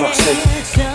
Roxy.